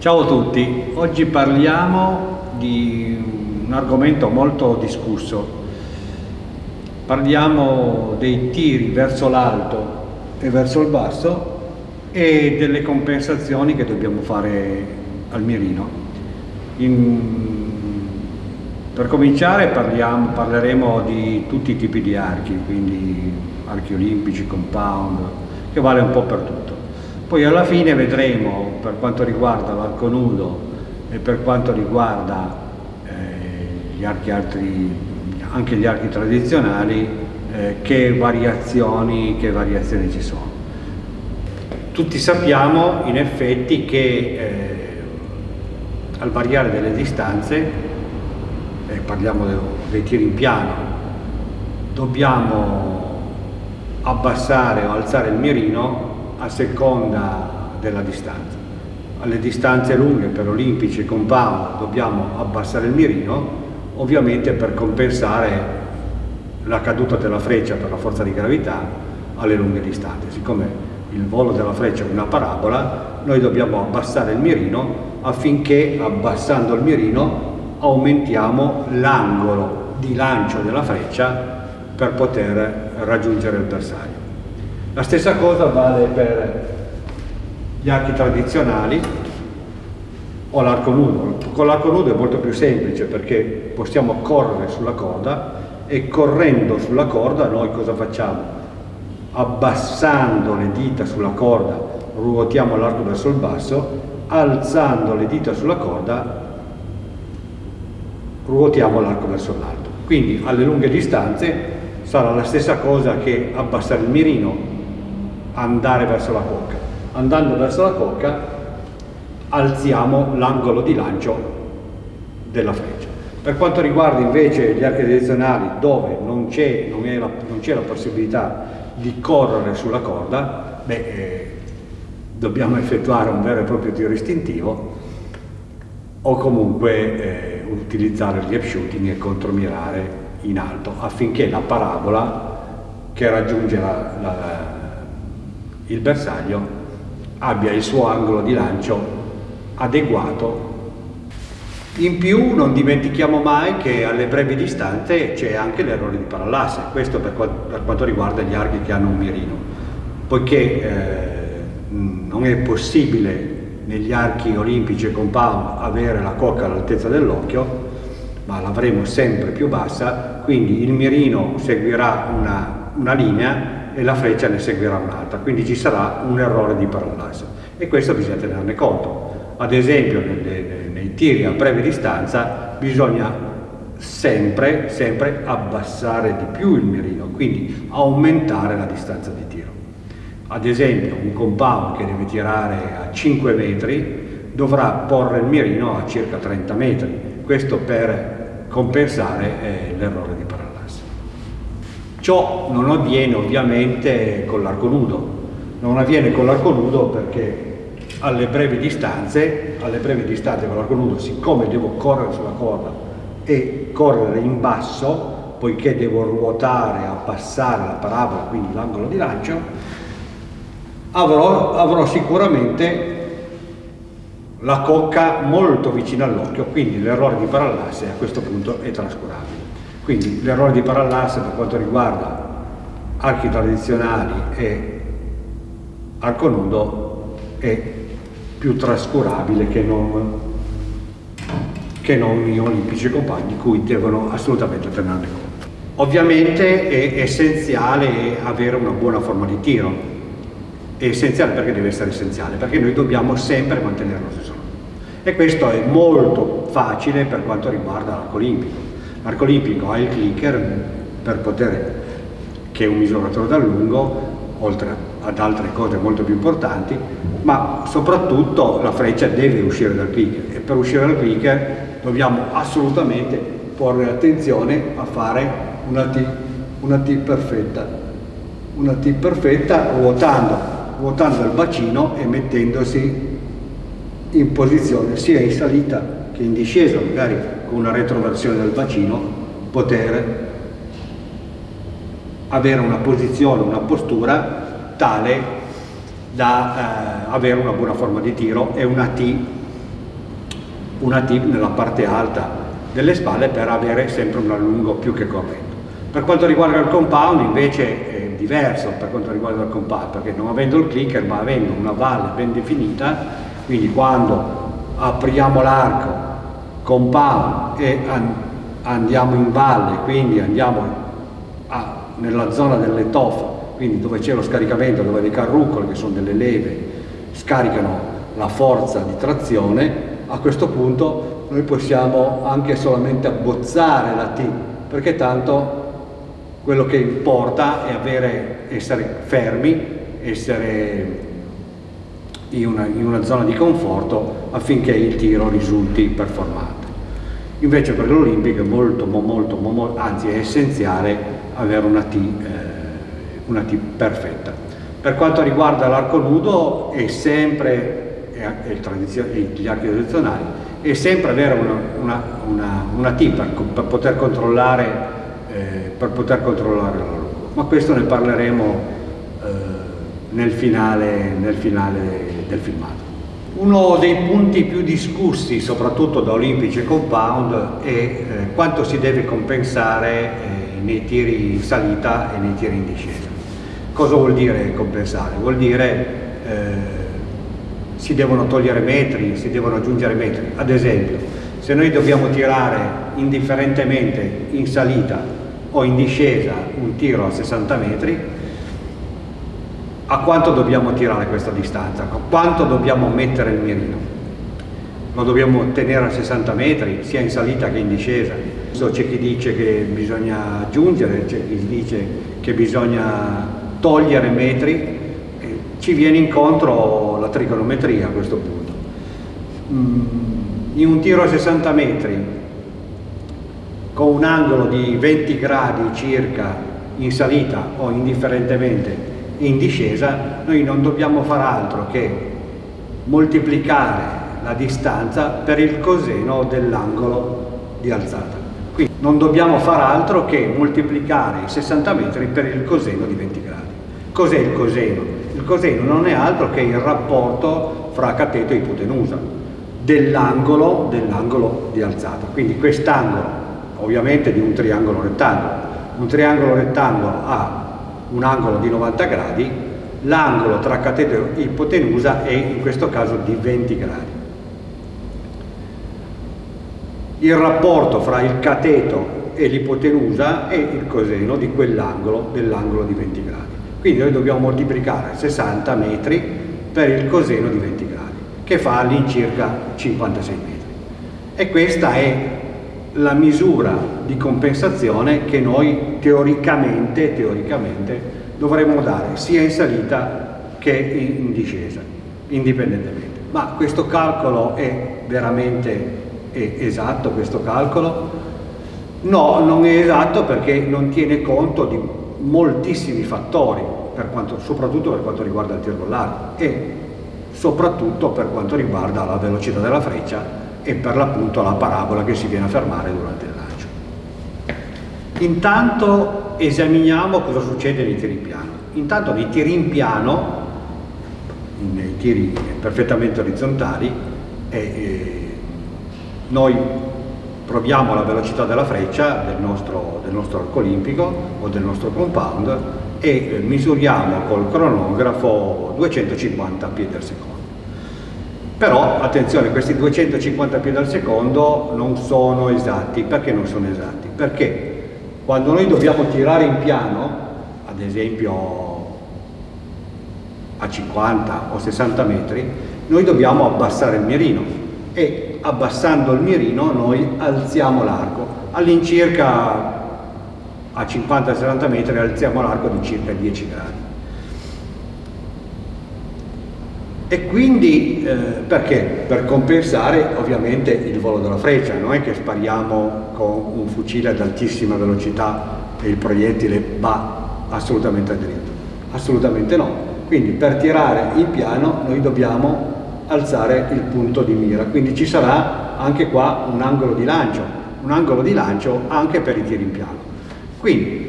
Ciao a tutti, oggi parliamo di un argomento molto discusso. Parliamo dei tiri verso l'alto e verso il basso e delle compensazioni che dobbiamo fare al mirino. In... per cominciare parliamo, parleremo di tutti i tipi di archi, quindi archi olimpici, compound, che vale un po' per tutto. Poi alla fine vedremo per quanto riguarda l'arco nudo e per quanto riguarda eh, gli archi altri, anche gli archi tradizionali eh, che, variazioni, che variazioni ci sono. Tutti sappiamo in effetti che eh, al variare delle distanze, eh, parliamo dei tiri in piano, dobbiamo abbassare o alzare il mirino a seconda della distanza. Alle distanze lunghe per olimpici e compound dobbiamo abbassare il mirino, ovviamente per compensare la caduta della freccia per la forza di gravità alle lunghe distanze. Siccome il volo della freccia è una parabola, noi dobbiamo abbassare il mirino affinché abbassando il mirino aumentiamo l'angolo di lancio della freccia per poter raggiungere il bersaglio. La stessa cosa vale per gli archi tradizionali o l'arco nudo. Con l'arco nudo è molto più semplice perché possiamo correre sulla corda e correndo sulla corda noi cosa facciamo? Abbassando le dita sulla corda ruotiamo l'arco verso il basso, alzando le dita sulla corda ruotiamo l'arco verso l'alto. Quindi alle lunghe distanze sarà la stessa cosa che abbassare il mirino andare verso la cocca. Andando verso la cocca alziamo l'angolo di lancio della freccia. Per quanto riguarda invece gli archi direzionali dove non c'è la, la, possibilità di correre sulla corda, beh, eh, dobbiamo effettuare un vero e proprio tiro istintivo o comunque eh, utilizzare gli shooting e contromirare in alto affinché la parabola che raggiunge la, la il bersaglio abbia il suo angolo di lancio adeguato. In più non dimentichiamo mai che alle brevi distanze c'è anche l'errore di parallasse, questo per, quanto riguarda gli archi che hanno un mirino, poiché eh, non è possibile negli archi olimpici e compound avere la cocca all'altezza dell'occhio, ma l'avremo sempre più bassa, quindi il mirino seguirà una, una linea e la freccia ne seguirà un'altra, quindi ci sarà un errore di parallasse e questo bisogna tenerne conto. Ad esempio nei, nei tiri a breve distanza bisogna sempre, sempre abbassare di più il mirino, quindi aumentare la distanza di tiro. Ad esempio un compound che deve tirare a 5 metri dovrà porre il mirino a circa 30 metri, questo per compensare eh, l'errore di parallasse. Ciò non avviene ovviamente con l'arco nudo, non avviene con l'arco nudo perché alle brevi distanze, alle brevi distanze con l'arco nudo, siccome devo correre sulla corda e correre in basso, poiché devo ruotare, abbassare la parabola, quindi l'angolo di lancio, avrò, avrò sicuramente la cocca molto vicina all'occhio, quindi l'errore di parallasse a questo punto è trascurabile. Quindi l'errore di parallasse per quanto riguarda archi tradizionali e arco nudo è più trascurabile che non, che non gli olimpici compagni, cui devono assolutamente tenerne conto. Ovviamente è essenziale avere una buona forma di tiro, è essenziale perché deve essere essenziale, perché noi dobbiamo sempre mantenere lo stesso e questo è molto facile per quanto riguarda l'arco olimpico L'arco olimpico ha il clicker per poter, che è un misuratore da lungo, oltre ad altre cose molto più importanti, ma soprattutto la freccia deve uscire dal clicker e per uscire dal clicker dobbiamo assolutamente porre attenzione a fare una T, una T perfetta, una T perfetta ruotando, ruotando il bacino e mettendosi in posizione sia in salita che in discesa, magari una retroversione del bacino, poter avere una posizione, una postura tale da eh, avere una buona forma di tiro e una T una tip nella parte alta delle spalle per avere sempre un allungo più che corretto. Per quanto riguarda il compound invece è diverso per quanto riguarda il compound perché non avendo il clicker ma avendo una valle ben definita quindi quando apriamo l'arco compound e andiamo in valle quindi andiamo a, nella zona delle toffe quindi dove c'è lo scaricamento dove le carrucole che sono delle leve scaricano la forza di trazione a questo punto noi possiamo anche solamente abbozzare la T perché tanto quello che importa è avere, essere fermi, essere in una, in una zona di conforto affinché il tiro risulti performante. Invece per l'Olimpico è molto, molto, molto, anzi è essenziale avere una T, eh, una T perfetta. Per quanto riguarda l'arco nudo è sempre, è gli archi tradizionali, è sempre avere una, una, una, una T per, per poter controllare eh, per poter controllare la loro. Ma questo ne parleremo eh, nel, finale, nel finale del filmato. Uno dei punti più discussi, soprattutto da Olimpici e Compound, è eh, quanto si deve compensare eh, nei tiri in salita e nei tiri in discesa. Cosa vuol dire compensare? Vuol dire eh, si devono togliere metri, si devono aggiungere metri. Ad esempio, se noi dobbiamo tirare indifferentemente in salita o in discesa un tiro a 60 metri, a quanto dobbiamo tirare questa distanza? A quanto dobbiamo mettere il mirino? Lo dobbiamo tenere a 60 metri, sia in salita che in discesa. C'è chi dice che bisogna aggiungere, c'è chi dice che bisogna togliere metri, ci viene incontro la trigonometria a questo punto. Mm, in un tiro a 60 metri con un angolo di 20 gradi circa in salita o indifferentemente in discesa, noi non dobbiamo fare altro che moltiplicare la distanza per il coseno dell'angolo di alzata. Quindi non dobbiamo fare altro che moltiplicare i 60 metri per il coseno di 20 gradi. Cos'è il coseno? Il coseno non è altro che il rapporto fra cateto e ipotenusa dell'angolo dell di alzata. Quindi quest'angolo ovviamente di un triangolo rettangolo. Un triangolo rettangolo ha un angolo di 90 gradi, l'angolo tra cateto e ipotenusa è in questo caso di 20 gradi. Il rapporto fra il cateto e l'ipotenusa è il coseno di quell'angolo, dell'angolo di 20 gradi. Quindi noi dobbiamo moltiplicare 60 metri per il coseno di 20 gradi, che fa all'incirca 56 metri. E questa è la misura di compensazione che noi teoricamente, teoricamente dovremmo dare sia in salita che in discesa, indipendentemente. Ma questo calcolo è veramente è esatto, questo calcolo? No, non è esatto perché non tiene conto di moltissimi fattori, per quanto, soprattutto per quanto riguarda il tiro con l'arco e soprattutto per quanto riguarda la velocità della freccia e per l'appunto la parabola che si viene a fermare durante il lancio. Intanto esaminiamo cosa succede nei tiri in piano. Intanto nei tiri in piano, nei tiri perfettamente orizzontali, eh, noi proviamo la velocità della freccia del nostro, del nostro arco olimpico o del nostro compound e eh, misuriamo col cronografo 250 piedi al secondo. Però attenzione, questi 250 piedi al secondo non sono esatti. Perché non sono esatti? Perché quando noi dobbiamo tirare in piano, ad esempio a 50 o 60 metri, noi dobbiamo abbassare il mirino e abbassando il mirino noi alziamo l'arco. All'incirca a 50-60 metri alziamo l'arco di circa 10 gradi. E quindi eh, perché? Per compensare ovviamente il volo della freccia, non è che spariamo con un fucile ad altissima velocità e il proiettile va assolutamente a dritto, assolutamente no. Quindi per tirare in piano noi dobbiamo alzare il punto di mira, quindi ci sarà anche qua un angolo di lancio, un angolo di lancio anche per i tiri in piano. Quindi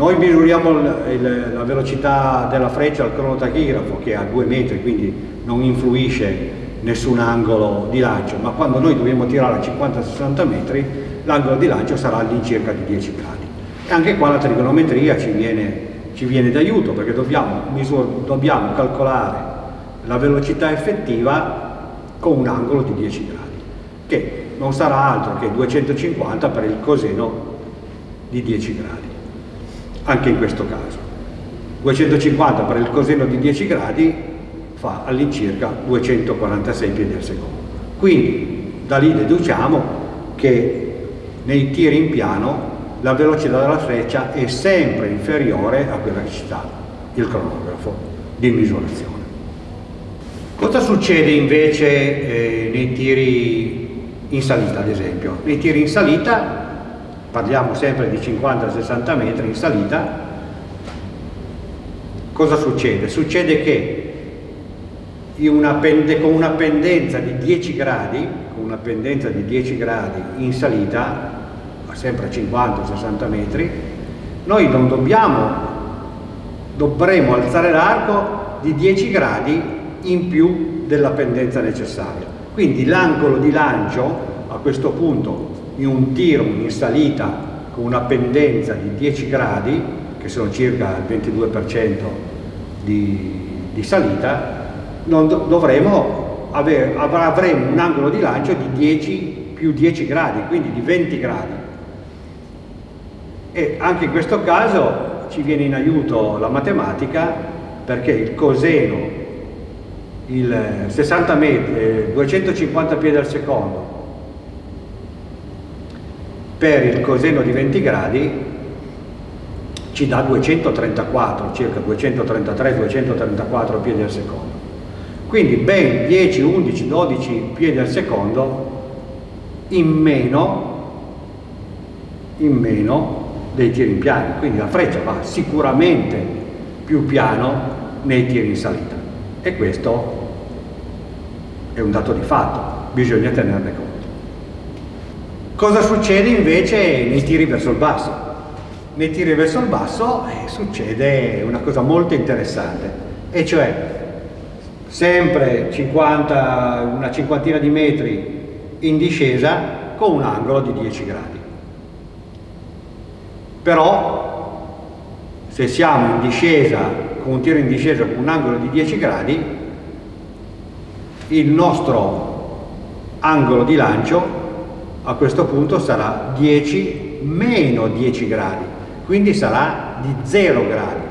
noi misuriamo il, il, la velocità della freccia al cronotachirafo che è a due metri, quindi non influisce nessun angolo di lancio, ma quando noi dobbiamo tirare a 50-60 metri l'angolo di lancio sarà all'incirca di 10 gradi. E anche qua la trigonometria ci viene, viene d'aiuto perché dobbiamo, dobbiamo calcolare la velocità effettiva con un angolo di 10 gradi, che non sarà altro che 250 per il coseno di 10 gradi, anche in questo caso. 250 per il coseno di 10 gradi fa all'incirca 246 piedi al secondo. Quindi da lì deduciamo che nei tiri in piano la velocità della freccia è sempre inferiore a quella che ci dà il cronografo di misurazione. Cosa succede invece eh, nei tiri in salita, ad esempio? Nei tiri in salita, parliamo sempre di 50-60 metri in salita, cosa succede? Succede che una con una pendenza di 10 gradi, con una pendenza di 10 gradi in salita, sempre a 50-60 metri, noi non dobbiamo, dovremo alzare l'arco di 10 gradi in più della pendenza necessaria. Quindi l'angolo di lancio a questo punto in un tiro in salita con una pendenza di 10 gradi, che sono circa il 22% di, di salita, do dovremo avere, avremo un angolo di lancio di 10 più 10 gradi, quindi di 20 gradi. E anche in questo caso ci viene in aiuto la matematica perché il coseno, il 60 metri, 250 piedi al secondo per il coseno di 20 gradi ci dà 234, circa 233-234 piedi al secondo. Quindi ben 10, 11, 12 piedi al secondo in meno, in meno dei tiri in piano. Quindi la freccia va sicuramente più piano nei tiri in salita. E questo è un dato di fatto, bisogna tenerne conto. Cosa succede invece nei tiri verso il basso? Nei tiri verso il basso eh, succede una cosa molto interessante, e cioè sempre 50, una cinquantina di metri in discesa con un angolo di 10 gradi. Però se siamo in discesa, con un tiro in discesa con un angolo di 10 gradi, il nostro angolo di lancio a questo punto sarà 10 meno 10 gradi, quindi sarà di 0 gradi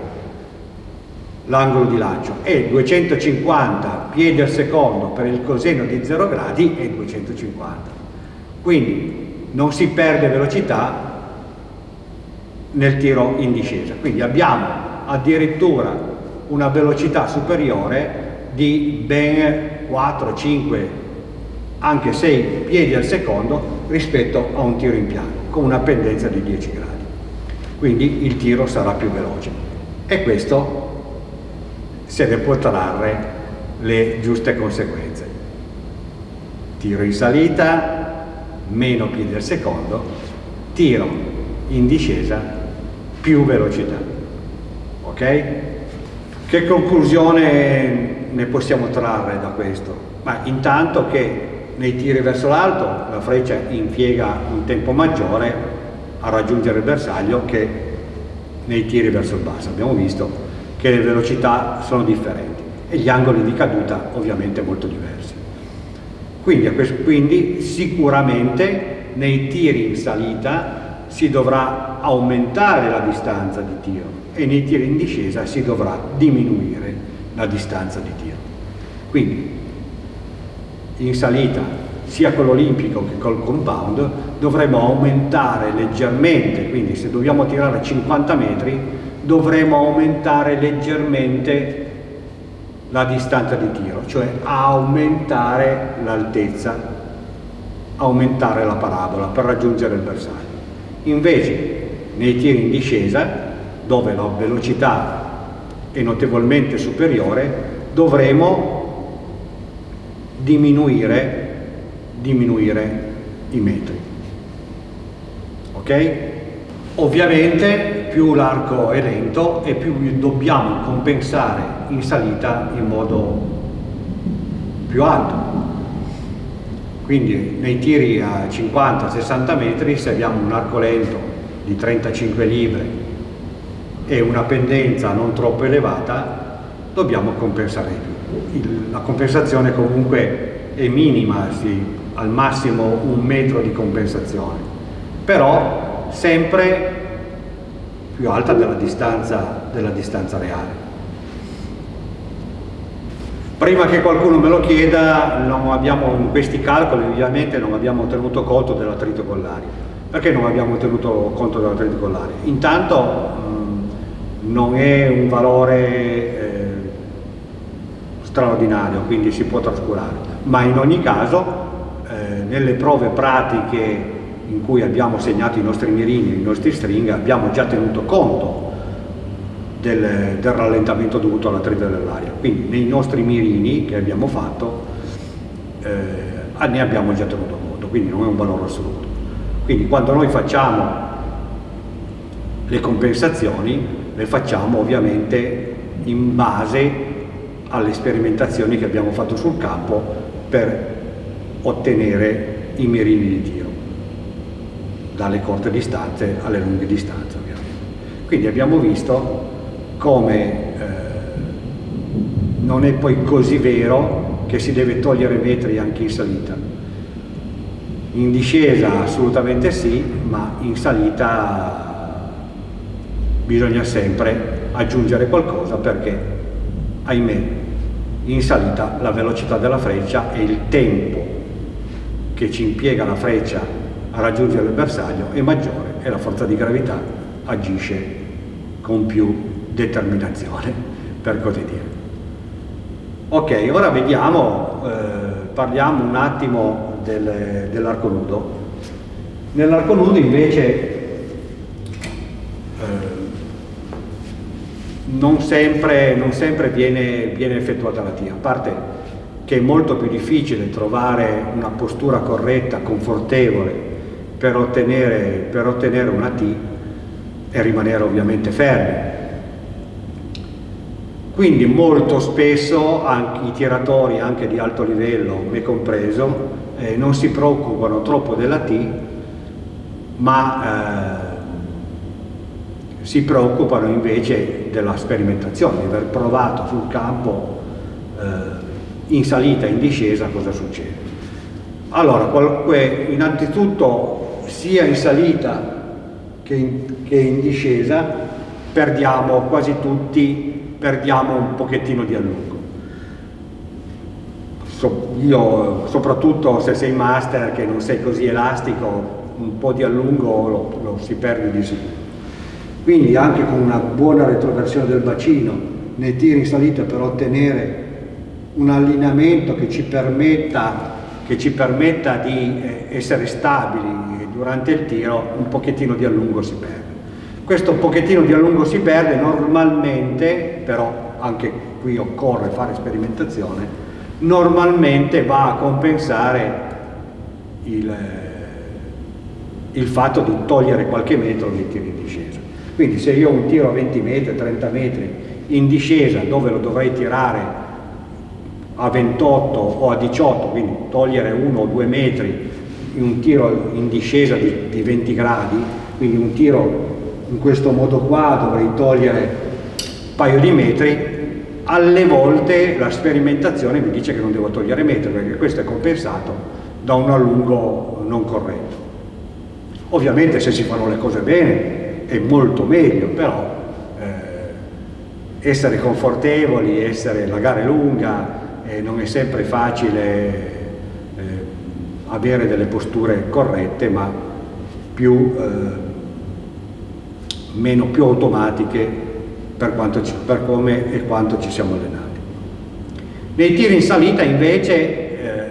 l'angolo di lancio. E 250 piedi al secondo per il coseno di 0 gradi è 250 quindi non si perde velocità nel tiro in discesa. Quindi abbiamo addirittura una velocità superiore di ben 4, 5 anche 6 piedi al secondo rispetto a un tiro in piano con una pendenza di 10 gradi quindi il tiro sarà più veloce e questo se ne può trarre le giuste conseguenze. Tiro in salita, meno piedi al secondo, tiro in discesa, più velocità. Ok? Che conclusione ne possiamo trarre da questo? Ma intanto che nei tiri verso l'alto la freccia impiega un tempo maggiore a raggiungere il bersaglio che nei tiri verso il basso. Abbiamo visto che le velocità sono differenti e gli angoli di caduta ovviamente molto diversi. Quindi, quindi sicuramente nei tiri in salita si dovrà aumentare la distanza di tiro e nei tiri in discesa si dovrà diminuire la distanza di tiro. Quindi in salita sia con l'olimpico che col compound dovremo aumentare leggermente, quindi se dobbiamo tirare 50 metri dovremo aumentare leggermente la distanza di tiro, cioè aumentare l'altezza, aumentare la parabola per raggiungere il bersaglio. Invece nei tiri in discesa, dove la velocità è notevolmente superiore, dovremo diminuire, diminuire i metri. Ok? Ovviamente più l'arco è lento e più dobbiamo compensare in salita in modo più alto. Quindi nei tiri a 50-60 metri se abbiamo un arco lento di 35 libre e una pendenza non troppo elevata dobbiamo compensare di più. la compensazione comunque è minima, sì, al massimo un metro di compensazione, però sempre più alta della distanza, della distanza reale. Prima che qualcuno me lo chieda, abbiamo, in questi calcoli ovviamente non abbiamo tenuto conto dell'attrito collari. Perché non abbiamo tenuto conto dell'attrito collari? Intanto mh, non è un valore straordinario, quindi si può trascurare, ma in ogni caso eh, nelle prove pratiche in cui abbiamo segnato i nostri mirini, i nostri string, abbiamo già tenuto conto del, del rallentamento dovuto all'attrito dell'aria. Quindi nei nostri mirini che abbiamo fatto eh, ne abbiamo già tenuto conto, quindi non è un valore assoluto. Quindi quando noi facciamo le compensazioni le facciamo ovviamente in base alle sperimentazioni che abbiamo fatto sul campo per ottenere i mirini di tiro dalle corte distanze alle lunghe distanze ovviamente. Quindi abbiamo visto come eh, non è poi così vero che si deve togliere metri anche in salita. In discesa assolutamente sì, ma in salita bisogna sempre aggiungere qualcosa perché, ahimè, in salita la velocità della freccia e il tempo che ci impiega la freccia a raggiungere il bersaglio è maggiore e la forza di gravità agisce con più determinazione, per così dire. Ok, ora vediamo, eh, parliamo un attimo del, dell'arco nudo. Nell'arco nudo invece eh, non sempre, non sempre viene, viene effettuata la T, a parte che è molto più difficile trovare una postura corretta, confortevole per ottenere, per ottenere una T e rimanere ovviamente fermi. Quindi molto spesso i tiratori anche di alto livello, me compreso, eh, non si preoccupano troppo della T, ma eh, si preoccupano invece della sperimentazione, di aver provato sul campo eh, in salita e in discesa cosa succede. Allora, innanzitutto sia in salita che in, che in discesa perdiamo quasi tutti perdiamo un pochettino di allungo. So, io, soprattutto se sei master che non sei così elastico, un po' di allungo lo, lo si perde di sicuro. Quindi anche con una buona retroversione del bacino nei tiri in salita per ottenere un allineamento che ci permetta, che ci permetta di eh, essere stabili durante il tiro, un pochettino di allungo si perde. Questo pochettino di a lungo si perde, normalmente, però anche qui occorre fare sperimentazione, normalmente va a compensare il, il fatto di togliere qualche metro nei tiri in discesa. Quindi se io un tiro a 20 metri, 30 metri in discesa dove lo dovrei tirare a 28 o a 18, quindi togliere uno o due metri in un tiro in discesa di, di 20 gradi, quindi un tiro in questo modo qua dovrei togliere un paio di metri, alle volte la sperimentazione mi dice che non devo togliere metri perché questo è compensato da un allungo non corretto. Ovviamente se si fanno le cose bene è molto meglio, però eh, essere confortevoli, essere, la gara è lunga, eh, non è sempre facile eh, avere delle posture corrette, ma più eh, meno più automatiche per, ci, per come e quanto ci siamo allenati. Nei tiri in salita invece eh,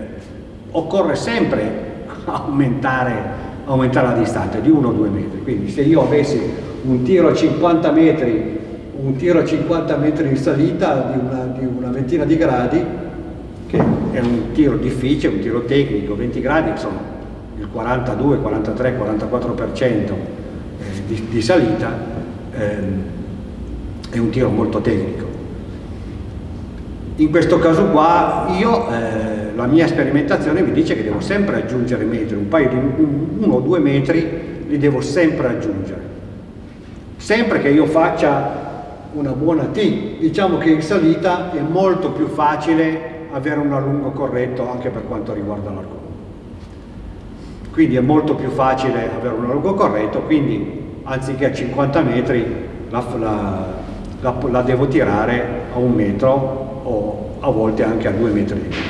occorre sempre aumentare, aumentare, la distanza di 1 o 2 metri, quindi se io avessi un tiro a 50 metri un tiro a 50 metri in salita di una, di una ventina di gradi che è un tiro difficile, un tiro tecnico, 20 gradi sono il 42, 43, 44% di, di salita ehm, è un tiro molto tecnico. In questo caso qua io, eh, la mia sperimentazione mi dice che devo sempre aggiungere metri, un paio di uno o due metri li devo sempre aggiungere. Sempre che io faccia una buona T, diciamo che in salita è molto più facile avere un allungo corretto anche per quanto riguarda l'arco. Quindi è molto più facile avere un allungo corretto, quindi anziché a 50 metri la, la, la, la devo tirare a un metro o a volte anche a due metri di più.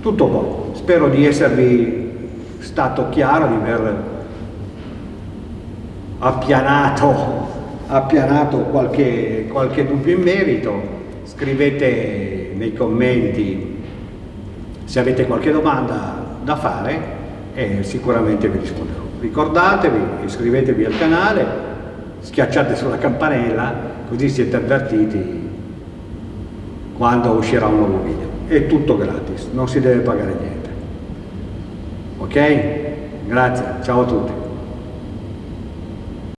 Tutto qua, spero di esservi stato chiaro, di aver appianato, appianato qualche, qualche dubbio in merito, scrivete nei commenti se avete qualche domanda da fare e sicuramente vi risponderò. Ricordatevi, iscrivetevi al canale, schiacciate sulla campanella così siete avvertiti quando uscirà un nuovo video. È tutto gratis, non si deve pagare niente. Ok? Grazie, ciao a tutti.